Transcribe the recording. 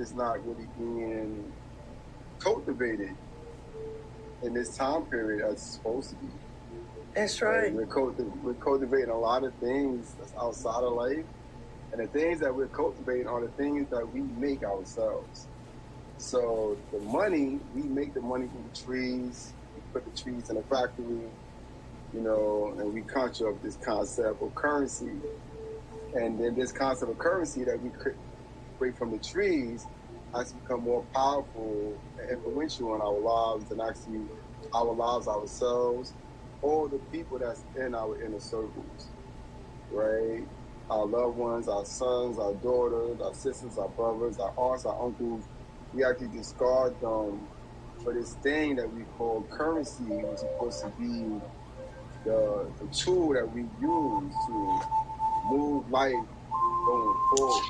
is not really being cultivated in this time period as it's supposed to be. That's right. We're, culti- we're cultivating a lot of things that's outside of life, and the things that we're cultivating are the things that we make ourselves. So the money, we make the money from the trees. We put the trees in a factory, you know, and we conjure up this concept of currency. And then this concept of currency that we create from the trees has become more powerful and influential in our lives and actually our lives ourselves or the people that's in our inner circles, right? Our loved ones, our sons, our daughters, our sisters, our brothers, our aunts, our uncles, we actually discard them for this thing that we call currency, which is supposed to be the, the tool that we use to move life going forward.